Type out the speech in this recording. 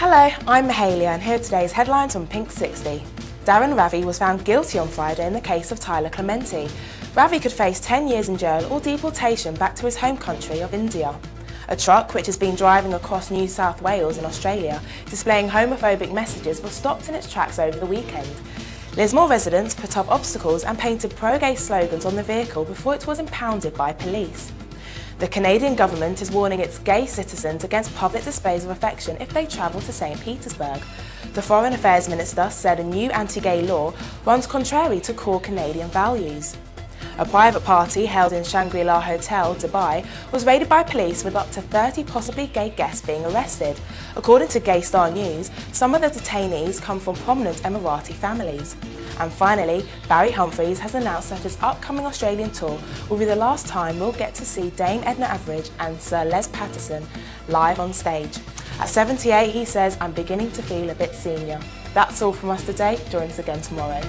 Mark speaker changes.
Speaker 1: Hello, I'm Mahalia and here are today's headlines on Pink 60. Dharun Ravi was found guilty on Friday in the case of Tyler Clementi. Ravi could face 10 years in jail or deportation back to his home country of India. A truck which has been driving across New South Wales in Australia displaying homophobic messages was stopped in its tracks over the weekend. Lismore residents put up obstacles and painted pro-gay slogans on the vehicle before it was impounded by police. The Canadian government is warning its gay citizens against public displays of affection if they travel to St Petersburg. The Foreign Affairs Minister said a new anti-gay law runs contrary to core Canadian values. A private party held in Shangri-La Hotel, Dubai, was raided by police with up to 30 possibly gay guests being arrested. According to Gay Star News, some of the detainees come from prominent Emirati families. And finally, Barry Humphries has announced that his upcoming Australian tour will be the last time we'll get to see Dame Edna Everage and Sir Les Patterson live on stage. At 78, he says, I'm beginning to feel a bit senior. That's all from us today. Join us again tomorrow.